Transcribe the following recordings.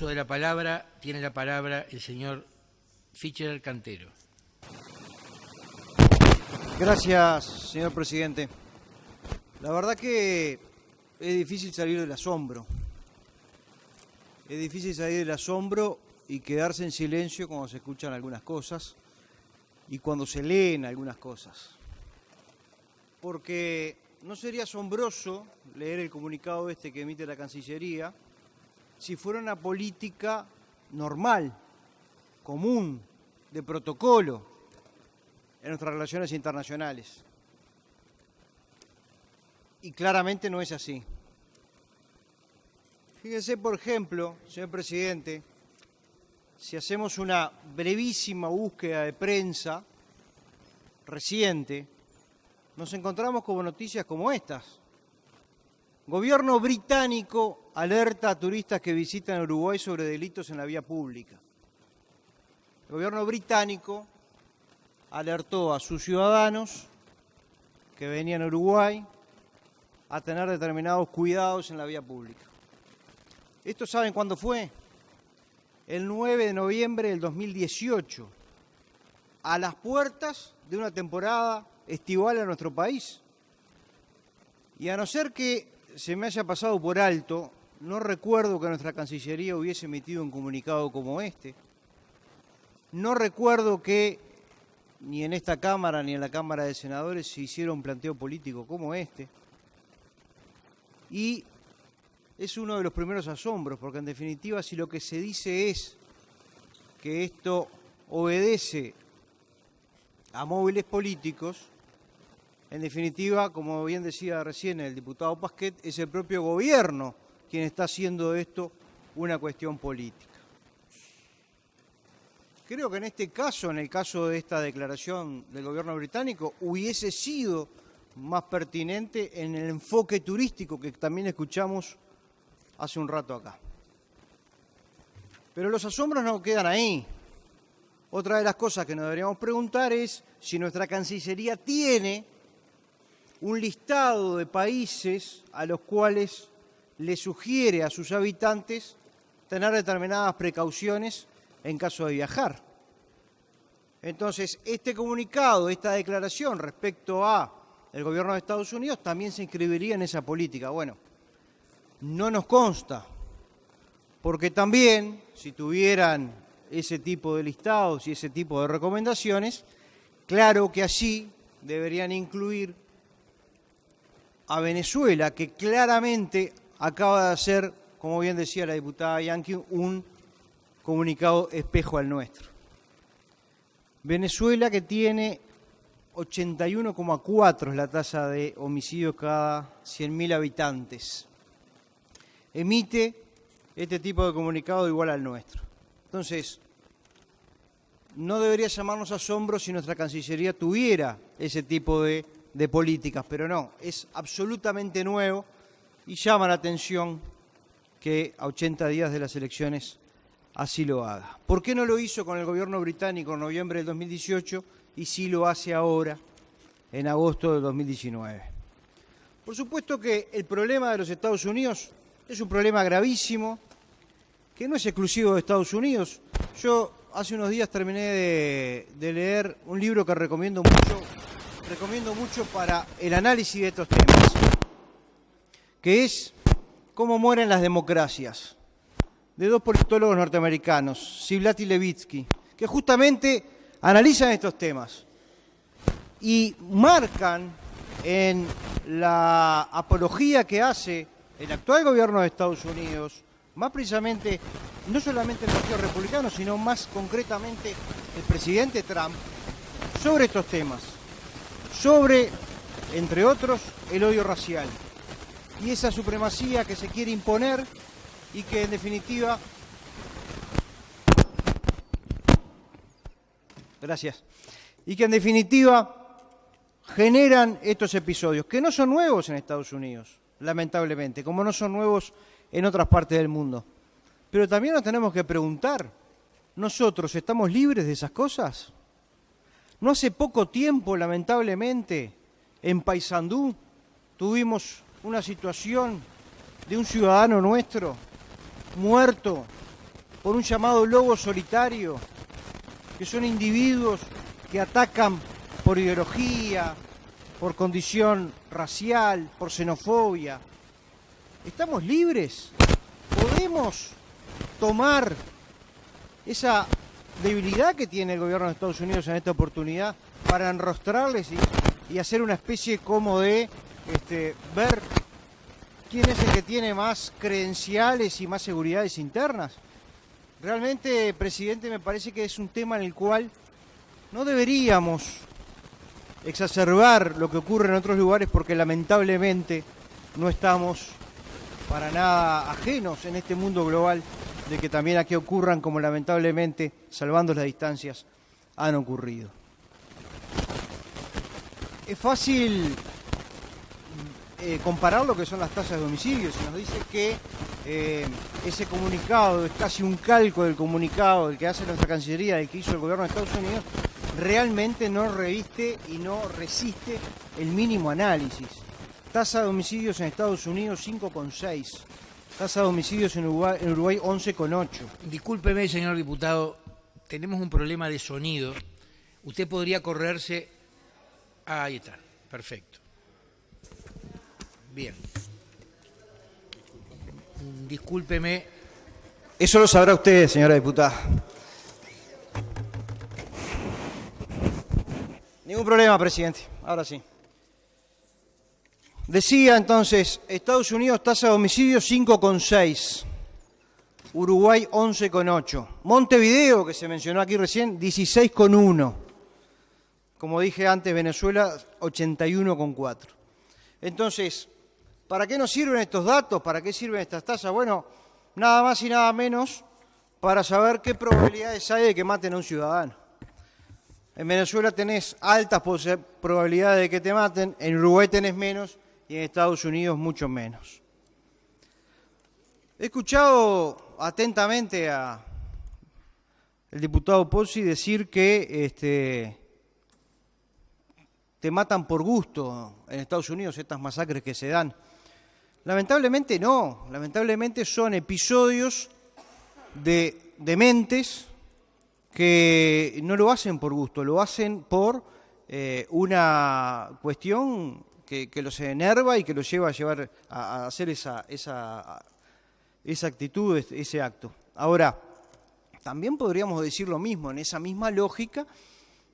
de la palabra, tiene la palabra el señor Fischer Cantero. Gracias, señor presidente. La verdad que es difícil salir del asombro. Es difícil salir del asombro y quedarse en silencio cuando se escuchan algunas cosas y cuando se leen algunas cosas. Porque no sería asombroso leer el comunicado este que emite la Cancillería si fuera una política normal, común, de protocolo en nuestras relaciones internacionales. Y claramente no es así. Fíjense, por ejemplo, señor presidente, si hacemos una brevísima búsqueda de prensa reciente, nos encontramos con noticias como estas. Gobierno británico alerta a turistas que visitan Uruguay sobre delitos en la vía pública. El gobierno británico alertó a sus ciudadanos que venían a Uruguay a tener determinados cuidados en la vía pública. ¿Esto saben cuándo fue? El 9 de noviembre del 2018, a las puertas de una temporada estival en nuestro país. Y a no ser que se me haya pasado por alto, no recuerdo que nuestra Cancillería hubiese emitido un comunicado como este. No recuerdo que ni en esta Cámara ni en la Cámara de Senadores se hiciera un planteo político como este. Y es uno de los primeros asombros, porque en definitiva si lo que se dice es que esto obedece a móviles políticos, en definitiva, como bien decía recién el diputado Pasquet, es el propio gobierno quien está haciendo esto una cuestión política. Creo que en este caso, en el caso de esta declaración del gobierno británico, hubiese sido más pertinente en el enfoque turístico que también escuchamos hace un rato acá. Pero los asombros no quedan ahí. Otra de las cosas que nos deberíamos preguntar es si nuestra Cancillería tiene un listado de países a los cuales le sugiere a sus habitantes tener determinadas precauciones en caso de viajar. Entonces, este comunicado, esta declaración respecto a el gobierno de Estados Unidos también se inscribiría en esa política. Bueno, no nos consta, porque también si tuvieran ese tipo de listados y ese tipo de recomendaciones, claro que allí deberían incluir a Venezuela, que claramente acaba de hacer, como bien decía la diputada Yankee, un comunicado espejo al nuestro. Venezuela que tiene 81,4 es la tasa de homicidios cada 100.000 habitantes. Emite este tipo de comunicado igual al nuestro. Entonces, no debería llamarnos asombro si nuestra Cancillería tuviera ese tipo de de políticas, pero no, es absolutamente nuevo y llama la atención que a 80 días de las elecciones así lo haga. ¿Por qué no lo hizo con el gobierno británico en noviembre del 2018 y sí lo hace ahora en agosto del 2019? Por supuesto que el problema de los Estados Unidos es un problema gravísimo, que no es exclusivo de Estados Unidos. Yo hace unos días terminé de, de leer un libro que recomiendo mucho, recomiendo mucho para el análisis de estos temas, que es Cómo mueren las democracias, de dos politólogos norteamericanos, Siblat y Levitsky, que justamente analizan estos temas y marcan en la apología que hace el actual gobierno de Estados Unidos, más precisamente, no solamente el Partido Republicano, sino más concretamente el presidente Trump, sobre estos temas sobre, entre otros, el odio racial y esa supremacía que se quiere imponer y que en definitiva gracias. Y que en definitiva generan estos episodios que no son nuevos en Estados Unidos lamentablemente como no son nuevos en otras partes del mundo. Pero también nos tenemos que preguntar nosotros estamos libres de esas cosas no hace poco tiempo, lamentablemente, en Paysandú tuvimos una situación de un ciudadano nuestro muerto por un llamado lobo solitario, que son individuos que atacan por ideología, por condición racial, por xenofobia. ¿Estamos libres? ¿Podemos tomar esa debilidad que tiene el gobierno de Estados Unidos en esta oportunidad para enrostrarles y, hacer una especie como de este, ver quién es el que tiene más credenciales y más seguridades internas. Realmente, presidente, me parece que es un tema en el cual no deberíamos exacerbar lo que ocurre en otros lugares porque lamentablemente no estamos para nada ajenos en este mundo global de que también aquí ocurran como lamentablemente, salvando las distancias, han ocurrido. Es fácil eh, comparar lo que son las tasas de homicidios. Se nos dice que eh, ese comunicado es casi un calco del comunicado del que hace nuestra Cancillería, del que hizo el gobierno de Estados Unidos, realmente no reviste y no resiste el mínimo análisis. Tasa de homicidios en Estados Unidos 5,6. Tasa de homicidios en Uruguay, en Uruguay 11,8. Discúlpeme, señor diputado, tenemos un problema de sonido. Usted podría correrse. Ah, ahí está, perfecto. Bien. Discúlpeme. Eso lo sabrá usted, señora diputada. Ningún problema, presidente. Ahora sí. Decía entonces, Estados Unidos tasa de homicidio 5,6, Uruguay 11,8, Montevideo, que se mencionó aquí recién, 16,1. Como dije antes, Venezuela 81,4. Entonces, ¿para qué nos sirven estos datos? ¿Para qué sirven estas tasas? Bueno, nada más y nada menos para saber qué probabilidades hay de que maten a un ciudadano. En Venezuela tenés altas probabilidades de que te maten, en Uruguay tenés menos y en Estados Unidos mucho menos. He escuchado atentamente a el diputado Pozzi decir que este, te matan por gusto en Estados Unidos estas masacres que se dan. Lamentablemente no, lamentablemente son episodios de dementes que no lo hacen por gusto, lo hacen por eh, una cuestión que, los enerva y que los lleva a llevar a, hacer esa, esa, esa actitud, ese acto. Ahora, también podríamos decir lo mismo, en esa misma lógica,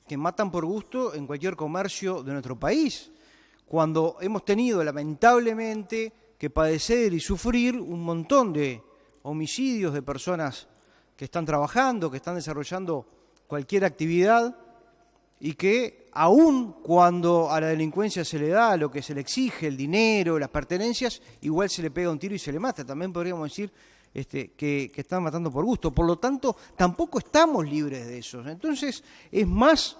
que matan por gusto en cualquier comercio de nuestro país, cuando hemos tenido lamentablemente que padecer y sufrir un montón de homicidios de personas que están trabajando, que están desarrollando cualquier actividad y que aun cuando a la delincuencia se le da lo que se le exige, el dinero, las pertenencias, igual se le pega un tiro y se le mata. También podríamos decir este, que, están matando por gusto. Por lo tanto, tampoco estamos libres de eso. Entonces, es más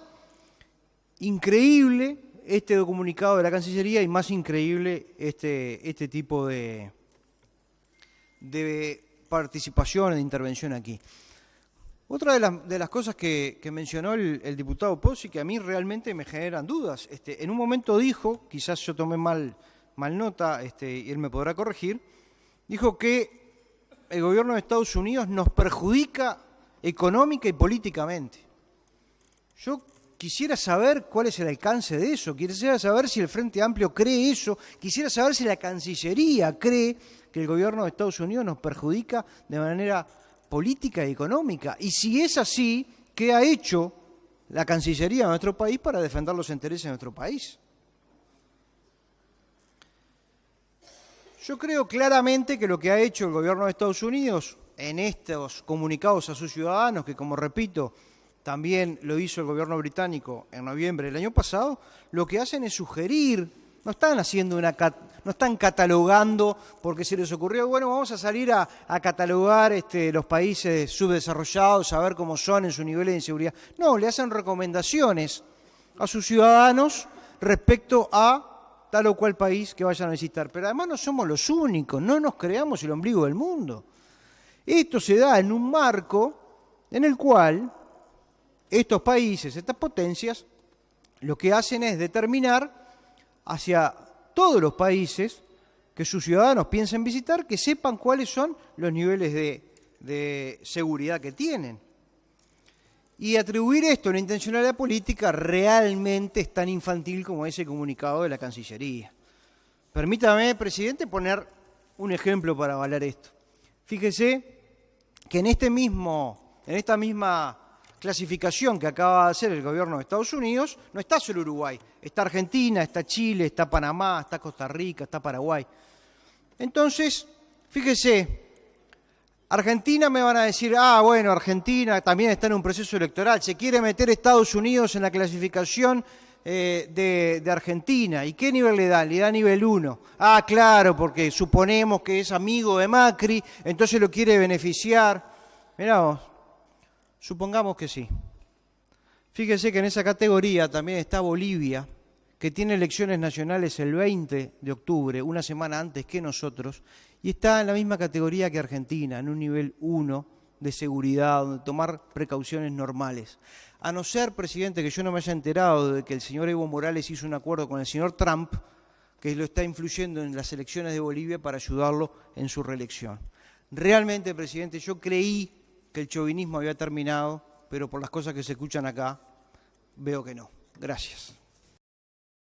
increíble este comunicado de la Cancillería y más increíble este, este tipo de, de participación, de intervención aquí. Otra de, las cosas que, mencionó el, diputado Pozzi que a mí realmente me generan dudas. Este, en un momento dijo, quizás yo tomé mal, nota este, y él me podrá corregir, dijo que el gobierno de Estados Unidos nos perjudica económica y políticamente. Yo quisiera saber cuál es el alcance de eso, quisiera saber si el Frente Amplio cree eso, quisiera saber si la Cancillería cree que el gobierno de Estados Unidos nos perjudica de manera política y económica. Y si es así, ¿qué ha hecho la Cancillería de nuestro país para defender los intereses de nuestro país? Yo creo claramente que lo que ha hecho el gobierno de Estados Unidos en estos comunicados a sus ciudadanos, que como repito, también lo hizo el gobierno británico en noviembre del año pasado, lo que hacen es sugerir no están haciendo una no están catalogando porque se les ocurrió, bueno, vamos a salir a, catalogar este, los países subdesarrollados, a ver cómo son en su nivel de inseguridad. No, le hacen recomendaciones a sus ciudadanos respecto a tal o cual país que vayan a visitar. Pero además no somos los únicos, no nos creamos el ombligo del mundo. Esto se da en un marco en el cual estos países, estas potencias, lo que hacen es determinar hacia todos los países que sus ciudadanos piensen visitar, que sepan cuáles son los niveles de seguridad que tienen. Y atribuir esto a una intencionalidad política realmente es tan infantil como ese comunicado de la Cancillería. Permítame, presidente, poner un ejemplo para avalar esto. Fíjese que en, este mismo, en esta misma clasificación que acaba de hacer el gobierno de Estados Unidos, no está solo Uruguay, está Argentina, está Chile, está Panamá, está Costa Rica, está Paraguay. Entonces, fíjese, Argentina me van a decir, ah, bueno, Argentina también está en un proceso electoral, se quiere meter Estados Unidos en la clasificación eh, de, Argentina. ¿Y qué nivel le da? Le da nivel 1. Ah, claro, porque suponemos que es amigo de Macri, entonces lo quiere beneficiar. Mirá supongamos que sí. Fíjese que en esa categoría también está Bolivia, que tiene elecciones nacionales el 20 de octubre, una semana antes que nosotros, y está en la misma categoría que Argentina, en un nivel 1 de seguridad, donde tomar precauciones normales. A no ser, presidente, que yo no me haya enterado de que el señor Evo Morales hizo un acuerdo con el señor Trump, que lo está influyendo en las elecciones de Bolivia para ayudarlo en su reelección. Realmente, presidente, yo creí que el chauvinismo había terminado, pero por las cosas que se escuchan acá, veo que no. Gracias.